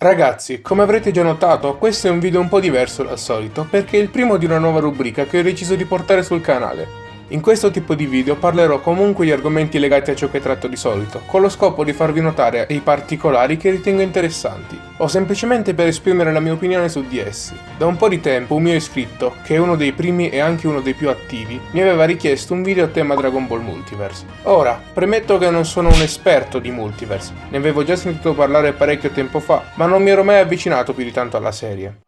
Ragazzi, come avrete già notato, questo è un video un po' diverso dal solito, perché è il primo di una nuova rubrica che ho deciso di portare sul canale. In questo tipo di video parlerò comunque di argomenti legati a ciò che tratto di solito, con lo scopo di farvi notare dei particolari che ritengo interessanti, o semplicemente per esprimere la mia opinione su di essi. Da un po' di tempo un mio iscritto, che è uno dei primi e anche uno dei più attivi, mi aveva richiesto un video a tema Dragon Ball Multiverse. Ora, premetto che non sono un esperto di Multiverse, ne avevo già sentito parlare parecchio tempo fa, ma non mi ero mai avvicinato più di tanto alla serie.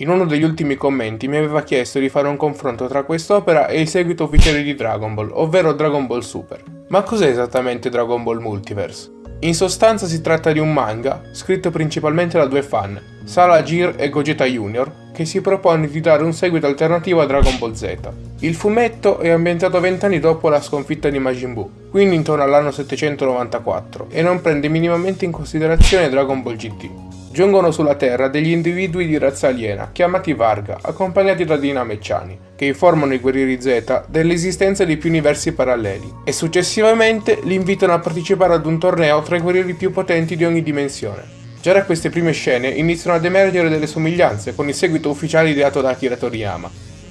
In uno degli ultimi commenti mi aveva chiesto di fare un confronto tra quest'opera e il seguito ufficiale di Dragon Ball, ovvero Dragon Ball Super. Ma cos'è esattamente Dragon Ball Multiverse? In sostanza si tratta di un manga, scritto principalmente da due fan, Sala Jir e Gogeta Junior, che si propone di dare un seguito alternativo a Dragon Ball Z. Il fumetto è ambientato vent'anni dopo la sconfitta di Majin Buu, quindi intorno all'anno 794, e non prende minimamente in considerazione Dragon Ball GT. Giungono sulla Terra degli individui di razza aliena, chiamati Varga, accompagnati da dinamecciani, che informano i guerrieri Z dell'esistenza di più universi paralleli, e successivamente li invitano a partecipare ad un torneo tra i guerrieri più potenti di ogni dimensione. Già da queste prime scene iniziano ad emergere delle somiglianze con il seguito ufficiale ideato da Akira Toriyama,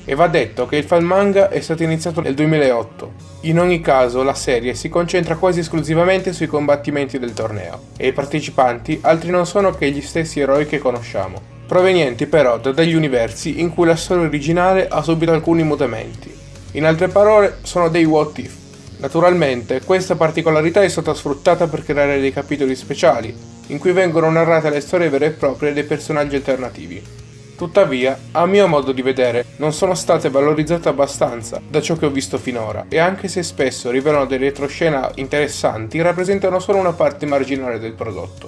e va detto che il fan manga è stato iniziato nel 2008. In ogni caso la serie si concentra quasi esclusivamente sui combattimenti del torneo, e i partecipanti altri non sono che gli stessi eroi che conosciamo, provenienti però da degli universi in cui la storia originale ha subito alcuni mutamenti. In altre parole, sono dei what if. Naturalmente, questa particolarità è stata sfruttata per creare dei capitoli speciali, in cui vengono narrate le storie vere e proprie dei personaggi alternativi, Tuttavia, a mio modo di vedere, non sono state valorizzate abbastanza da ciò che ho visto finora, e anche se spesso rivelano delle retroscena interessanti, rappresentano solo una parte marginale del prodotto.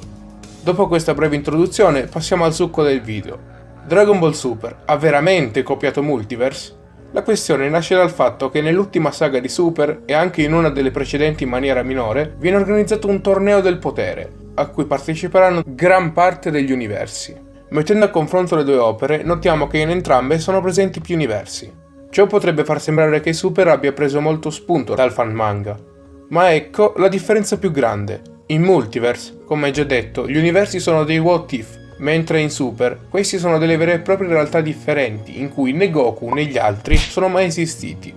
Dopo questa breve introduzione, passiamo al succo del video. Dragon Ball Super ha veramente copiato Multiverse? La questione nasce dal fatto che nell'ultima saga di Super, e anche in una delle precedenti in maniera minore, viene organizzato un torneo del potere, a cui parteciperanno gran parte degli universi. Mettendo a confronto le due opere, notiamo che in entrambe sono presenti più universi. Ciò potrebbe far sembrare che Super abbia preso molto spunto dal fan manga. Ma ecco la differenza più grande. In Multiverse, come già detto, gli universi sono dei what if, mentre in Super questi sono delle vere e proprie realtà differenti in cui né Goku né gli altri sono mai esistiti.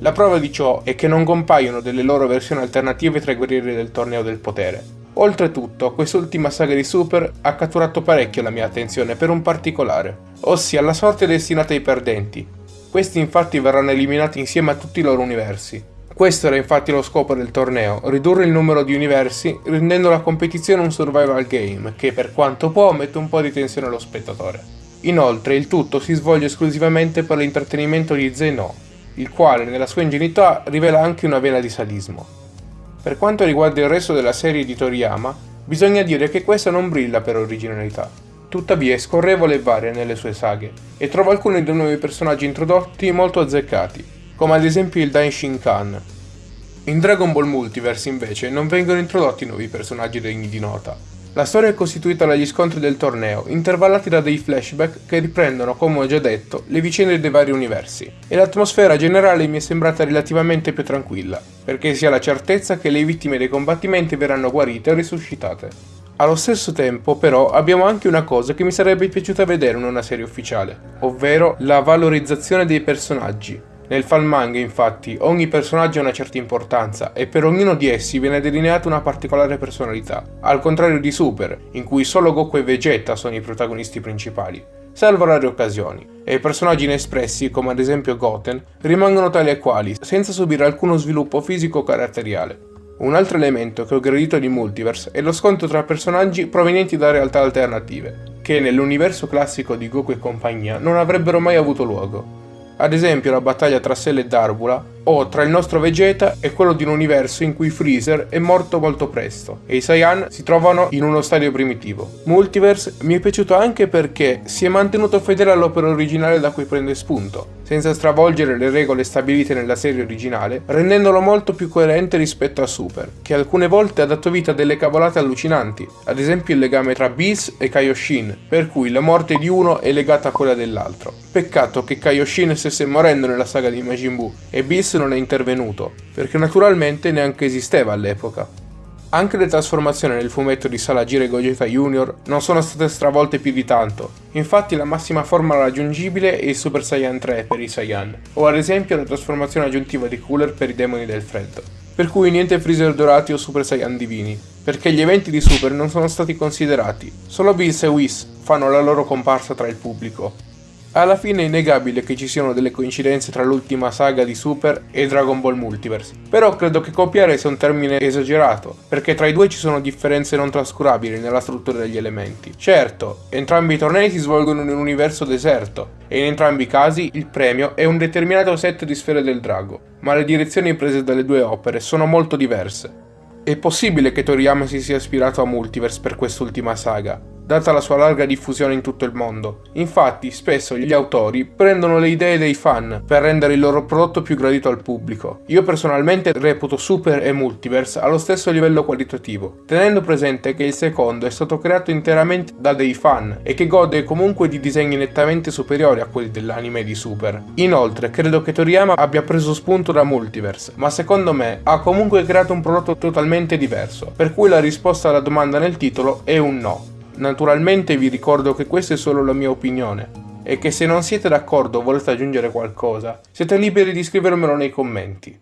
La prova di ciò è che non compaiono delle loro versioni alternative tra i guerrieri del torneo del potere, Oltretutto, quest'ultima saga di Super ha catturato parecchio la mia attenzione per un particolare, ossia la sorte destinata ai perdenti. Questi infatti verranno eliminati insieme a tutti i loro universi. Questo era infatti lo scopo del torneo, ridurre il numero di universi rendendo la competizione un survival game che per quanto può mette un po' di tensione allo spettatore. Inoltre il tutto si svolge esclusivamente per l'intrattenimento di Zeno, il quale nella sua ingenuità rivela anche una vena di sadismo. Per quanto riguarda il resto della serie di Toriyama, bisogna dire che questa non brilla per originalità. Tuttavia è scorrevole e varia nelle sue saghe, e trova alcuni dei nuovi personaggi introdotti molto azzeccati, come ad esempio il Daishin Khan. In Dragon Ball Multiverse invece non vengono introdotti nuovi personaggi degni di nota, la storia è costituita dagli scontri del torneo, intervallati da dei flashback che riprendono, come ho già detto, le vicende dei vari universi, e l'atmosfera generale mi è sembrata relativamente più tranquilla, perché si ha la certezza che le vittime dei combattimenti verranno guarite o risuscitate. Allo stesso tempo, però, abbiamo anche una cosa che mi sarebbe piaciuta vedere in una serie ufficiale, ovvero la valorizzazione dei personaggi, nel fan manga, infatti, ogni personaggio ha una certa importanza e per ognuno di essi viene delineata una particolare personalità, al contrario di Super, in cui solo Goku e Vegeta sono i protagonisti principali, salvo rare occasioni, e i personaggi inespressi, come ad esempio Goten, rimangono tali e quali, senza subire alcuno sviluppo fisico o caratteriale. Un altro elemento che ho gradito di Multiverse è lo scontro tra personaggi provenienti da realtà alternative, che nell'universo classico di Goku e compagnia non avrebbero mai avuto luogo ad esempio la battaglia tra Cell e Darvula, o tra il nostro Vegeta e quello di un universo in cui Freezer è morto molto presto e i Saiyan si trovano in uno stadio primitivo. Multiverse mi è piaciuto anche perché si è mantenuto fedele all'opera originale da cui prende spunto, senza stravolgere le regole stabilite nella serie originale, rendendolo molto più coerente rispetto a Super, che alcune volte ha dato vita a delle cavolate allucinanti, ad esempio il legame tra Bills e Kaioshin, per cui la morte di uno è legata a quella dell'altro. Peccato che Kaioshin stesse morendo nella saga di Majin Buu e Non è intervenuto, perché naturalmente neanche esisteva all'epoca. Anche le trasformazioni nel fumetto di Salagire Gogeta Junior non sono state stravolte più di tanto, infatti la massima forma raggiungibile è il Super Saiyan 3 per i Saiyan, o ad esempio la trasformazione aggiuntiva di Cooler per i demoni del freddo. Per cui niente Freezer dorati o Super Saiyan divini, perché gli eventi di Super non sono stati considerati, solo Bills e Whis fanno la loro comparsa tra il pubblico. Alla fine è innegabile che ci siano delle coincidenze tra l'ultima saga di Super e Dragon Ball Multiverse, però credo che copiare sia un termine esagerato, perché tra i due ci sono differenze non trascurabili nella struttura degli elementi. Certo, entrambi i tornei si svolgono in un universo deserto, e in entrambi i casi il premio è un determinato set di sfere del drago, ma le direzioni prese dalle due opere sono molto diverse. È possibile che Toriyama si sia ispirato a Multiverse per quest'ultima saga, data la sua larga diffusione in tutto il mondo. Infatti, spesso gli autori prendono le idee dei fan per rendere il loro prodotto più gradito al pubblico. Io personalmente reputo Super e Multiverse allo stesso livello qualitativo, tenendo presente che il secondo è stato creato interamente da dei fan e che gode comunque di disegni nettamente superiori a quelli dell'anime di Super. Inoltre, credo che Toriyama abbia preso spunto da Multiverse, ma secondo me ha comunque creato un prodotto totalmente diverso, per cui la risposta alla domanda nel titolo è un no. Naturalmente vi ricordo che questa è solo la mia opinione e che se non siete d'accordo o volete aggiungere qualcosa, siete liberi di scrivermelo nei commenti.